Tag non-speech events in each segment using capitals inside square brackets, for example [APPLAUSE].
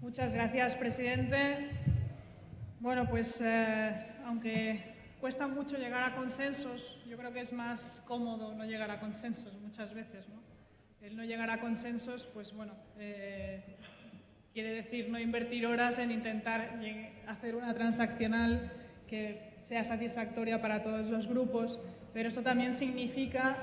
Muchas gracias, presidente. Bueno, pues eh, aunque cuesta mucho llegar a consensos, yo creo que es más cómodo no llegar a consensos muchas veces, ¿no? El no llegar a consensos, pues bueno, eh, quiere decir no invertir horas en intentar hacer una transaccional que sea satisfactoria para todos los grupos, pero eso también significa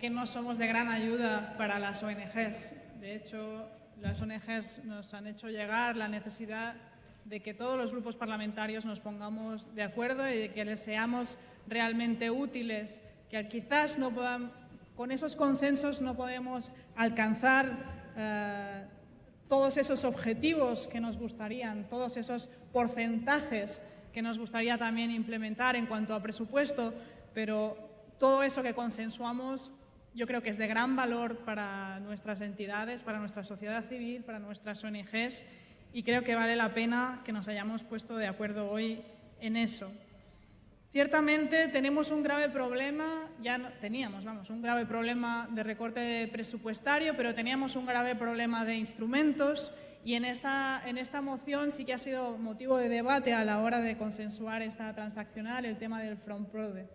que no somos de gran ayuda para las ONGs. De hecho, las ONGs nos han hecho llegar la necesidad de que todos los grupos parlamentarios nos pongamos de acuerdo y de que les seamos realmente útiles, que quizás no con esos consensos no podemos alcanzar eh, todos esos objetivos que nos gustarían, todos esos porcentajes que nos gustaría también implementar en cuanto a presupuesto, pero todo eso que consensuamos yo creo que es de gran valor para nuestras entidades, para nuestra sociedad civil, para nuestras ONGs y creo que vale la pena que nos hayamos puesto de acuerdo hoy en eso. Ciertamente tenemos un grave problema, ya teníamos, vamos, un grave problema de recorte presupuestario, pero teníamos un grave problema de instrumentos y en esta, en esta moción sí que ha sido motivo de debate a la hora de consensuar esta transaccional el tema del FrontProde.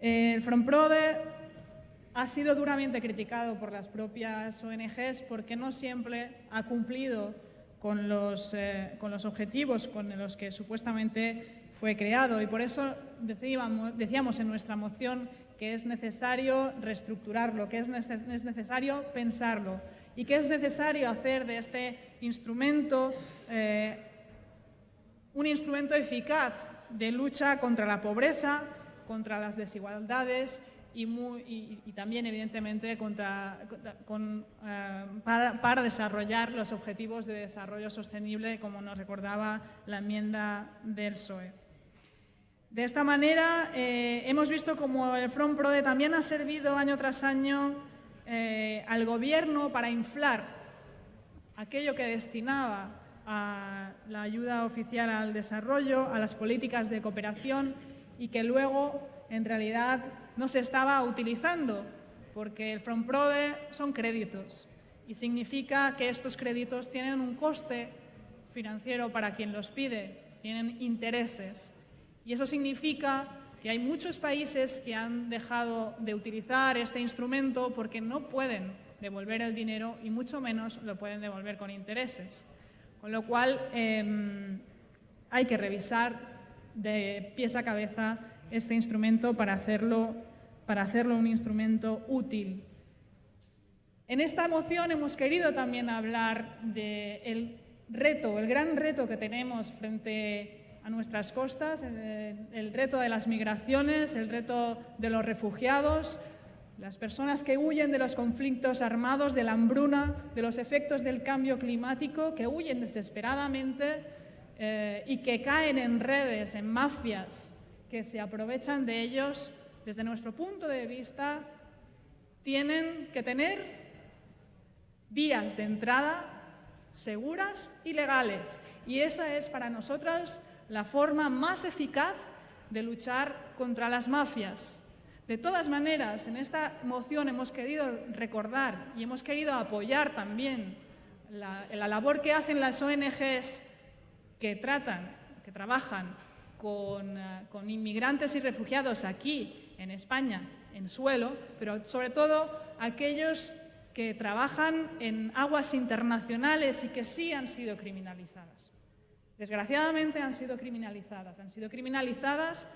El FrontProde ha sido duramente criticado por las propias ONGs porque no siempre ha cumplido con los, eh, con los objetivos con los que supuestamente fue creado y por eso decíamos, decíamos en nuestra moción que es necesario reestructurarlo, que es, es necesario pensarlo y que es necesario hacer de este instrumento eh, un instrumento eficaz de lucha contra la pobreza, contra las desigualdades y, también, evidentemente, contra, eh, para, desarrollar los objetivos de desarrollo sostenible, como nos recordaba la enmienda del PSOE. De esta manera, eh, hemos visto como el Front Prode también ha servido año tras año eh, al Gobierno para inflar aquello que destinaba a la ayuda oficial al desarrollo, a las políticas de cooperación y que luego, en realidad, no se estaba utilizando, porque el FrontProde son créditos y significa que estos créditos tienen un coste financiero para quien los pide, tienen intereses. Y eso significa que hay muchos países que han dejado de utilizar este instrumento porque no pueden devolver el dinero y mucho menos lo pueden devolver con intereses. Con lo cual, em, hay que revisar de pies a cabeza este instrumento para hacerlo, para hacerlo un instrumento útil. En esta moción hemos querido también hablar del reto, el gran reto que tenemos frente a nuestras costas, el, reto de las migraciones, el reto de los refugiados, las personas que huyen de los conflictos armados, de la hambruna, de los efectos del cambio climático, que huyen desesperadamente eh, y que caen en redes, en mafias, que se aprovechan de ellos, desde nuestro punto de vista, tienen que tener vías de entrada seguras y legales. Y esa es para nosotras la forma más eficaz de luchar contra las mafias. De todas maneras, en esta moción hemos querido recordar y hemos querido apoyar también la, labor que hacen las ONGs que tratan, que trabajan con, eh, con inmigrantes y refugiados aquí, en España, en suelo, pero sobre todo aquellos que trabajan en aguas internacionales y que sí han sido criminalizadas. Desgraciadamente han sido criminalizadas. Han sido criminalizadas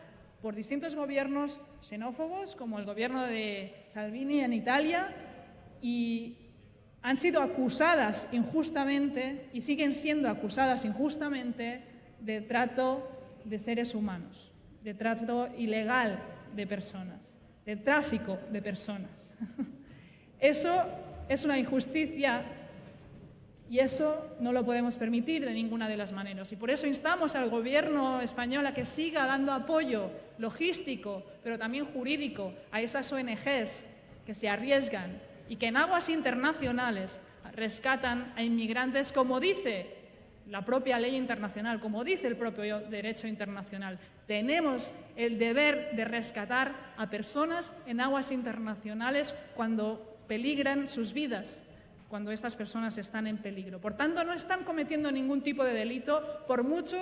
por distintos gobiernos xenófobos, como el gobierno de Salvini en Italia, y han sido acusadas injustamente y siguen siendo acusadas injustamente de trato de seres humanos, de trato ilegal de personas, de tráfico de personas. [LAUGHS] Eso es una injusticia y eso no lo podemos permitir de ninguna de las maneras. Y por eso instamos al Gobierno español a que siga dando apoyo logístico, pero también jurídico, a esas ONGs que se arriesgan y que en aguas internacionales rescatan a inmigrantes, como dice la propia ley internacional, como dice el propio derecho internacional. Tenemos el deber de rescatar a personas en aguas internacionales cuando peligran sus vidas, cuando estas personas están en peligro. Por tanto, no están cometiendo ningún tipo de delito, por mucho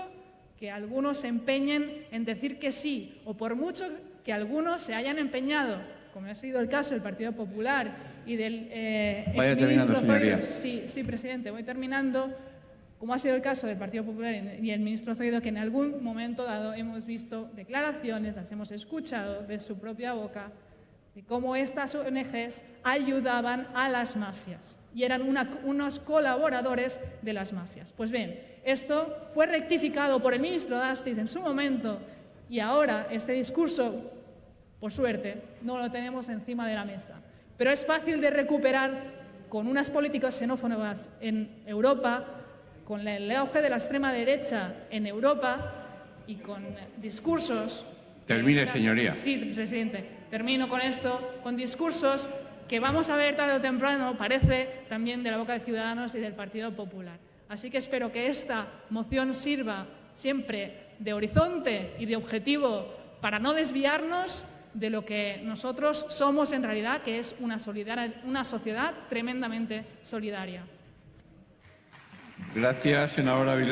que algunos se empeñen en decir que sí, o por mucho que algunos se hayan empeñado, como ha sido el caso del Partido Popular y del eh, terminando, señoría. Sí, sí, presidente, voy terminando como ha sido el caso del Partido Popular y el ministro Zoido, que en algún momento dado hemos visto declaraciones, las hemos escuchado de su propia boca, de cómo estas ONGs ayudaban a las mafias y eran unos colaboradores de las mafias. Pues bien, esto fue rectificado por el ministro Dastis en su momento y ahora este discurso, por suerte, no lo tenemos encima de la mesa. Pero es fácil de recuperar con unas políticas xenófobas en Europa con el auge de la extrema derecha en Europa y con discursos... Termine, señoría. Sí, presidente. Termino con esto, con discursos que vamos a ver tarde o temprano, parece, también de la boca de Ciudadanos y del Partido Popular. Así que espero que esta moción sirva siempre de horizonte y de objetivo para no desviarnos de lo que nosotros somos en realidad, que es una, sociedad tremendamente solidaria. Gracias, senadora Villar.